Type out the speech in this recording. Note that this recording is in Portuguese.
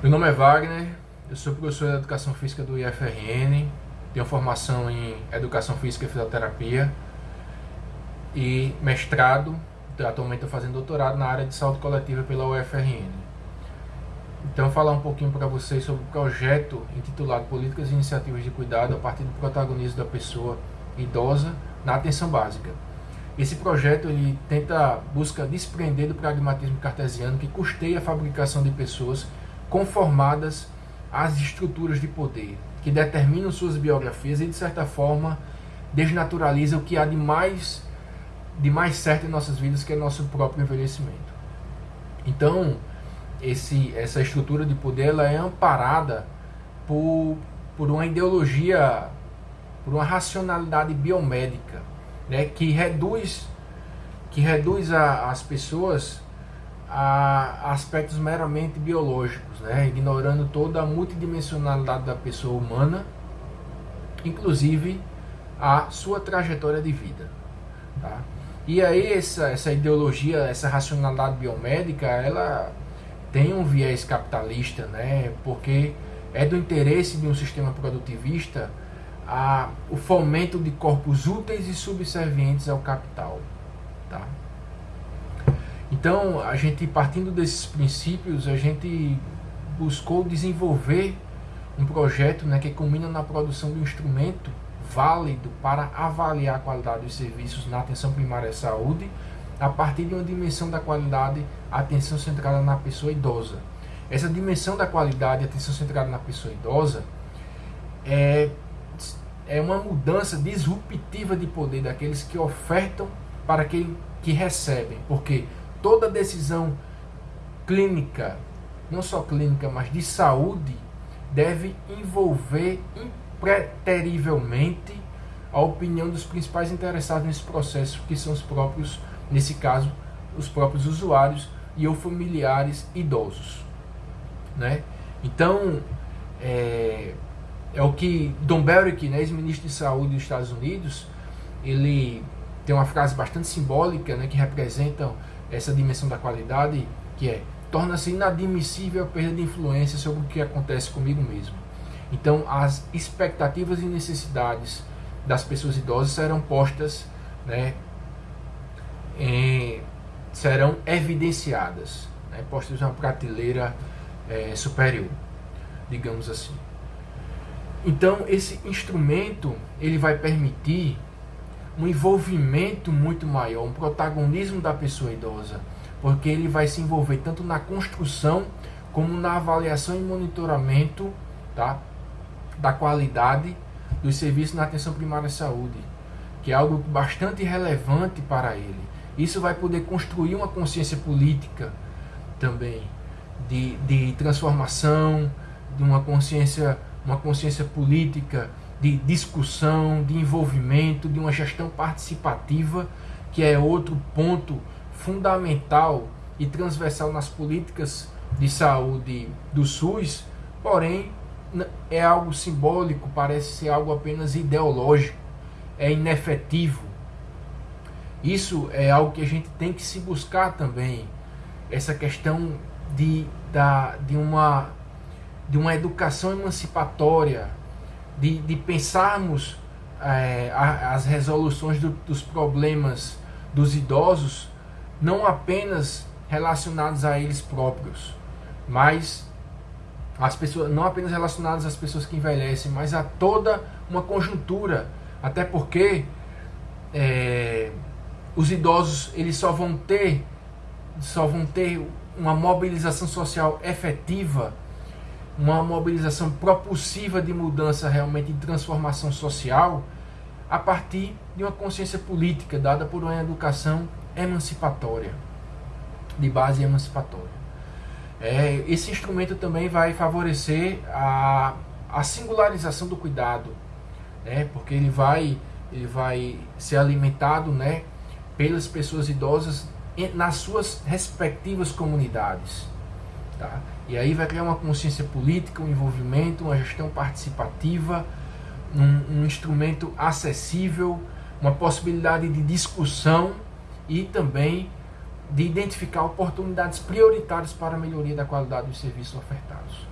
Meu nome é Wagner, eu sou professor de Educação Física do IFRN, tenho formação em Educação Física e Fisioterapia e mestrado, atualmente estou fazendo doutorado na área de saúde coletiva pela UFRN. Então, falar um pouquinho para vocês sobre o projeto intitulado Políticas e Iniciativas de Cuidado a partir do protagonismo da pessoa idosa na atenção básica. Esse projeto ele tenta busca desprender do pragmatismo cartesiano que custeia a fabricação de pessoas conformadas às estruturas de poder, que determinam suas biografias e, de certa forma, desnaturaliza o que há de mais, de mais certo em nossas vidas, que é nosso próprio envelhecimento. Então, esse, essa estrutura de poder ela é amparada por, por uma ideologia, por uma racionalidade biomédica, né, que reduz, que reduz a, as pessoas a aspectos meramente biológicos, né? ignorando toda a multidimensionalidade da pessoa humana, inclusive a sua trajetória de vida. Tá? E aí essa, essa ideologia, essa racionalidade biomédica, ela tem um viés capitalista, né? porque é do interesse de um sistema produtivista a, o fomento de corpos úteis e subservientes ao capital. Tá? Então, a gente partindo desses princípios, a gente buscou desenvolver um projeto né, que culmina na produção de um instrumento válido para avaliar a qualidade dos serviços na atenção primária à saúde a partir de uma dimensão da qualidade, atenção centrada na pessoa idosa. Essa dimensão da qualidade, atenção centrada na pessoa idosa, é, é uma mudança disruptiva de poder daqueles que ofertam para aquele que recebem. Porque toda decisão clínica, não só clínica, mas de saúde, deve envolver impreterivelmente a opinião dos principais interessados nesse processo, que são os próprios, nesse caso, os próprios usuários e ou familiares idosos. Né? Então, é, é o que Don Barrick, né, ex-ministro de saúde dos Estados Unidos, ele tem uma frase bastante simbólica né, que representa essa dimensão da qualidade, que é torna-se inadmissível a perda de influência sobre o que acontece comigo mesmo. Então, as expectativas e necessidades das pessoas idosas serão postas, né, em, serão evidenciadas, né, postas uma prateleira é, superior, digamos assim. Então, esse instrumento ele vai permitir um envolvimento muito maior, um protagonismo da pessoa idosa, porque ele vai se envolver tanto na construção como na avaliação e monitoramento tá, da qualidade dos serviços na atenção primária à saúde, que é algo bastante relevante para ele. Isso vai poder construir uma consciência política também de, de transformação, de uma consciência, uma consciência política de discussão, de envolvimento, de uma gestão participativa, que é outro ponto fundamental e transversal nas políticas de saúde do SUS, porém é algo simbólico, parece ser algo apenas ideológico, é inefetivo. Isso é algo que a gente tem que se buscar também, essa questão de, da, de, uma, de uma educação emancipatória, de, de pensarmos é, as resoluções do, dos problemas dos idosos não apenas relacionados a eles próprios, mas as pessoas não apenas relacionados às pessoas que envelhecem, mas a toda uma conjuntura, até porque é, os idosos eles só vão ter só vão ter uma mobilização social efetiva uma mobilização propulsiva de mudança realmente de transformação social a partir de uma consciência política dada por uma educação emancipatória, de base emancipatória. É, esse instrumento também vai favorecer a, a singularização do cuidado, né, porque ele vai, ele vai ser alimentado né, pelas pessoas idosas nas suas respectivas comunidades. Tá? E aí vai criar uma consciência política, um envolvimento, uma gestão participativa, um, um instrumento acessível, uma possibilidade de discussão e também de identificar oportunidades prioritárias para a melhoria da qualidade dos serviços ofertados.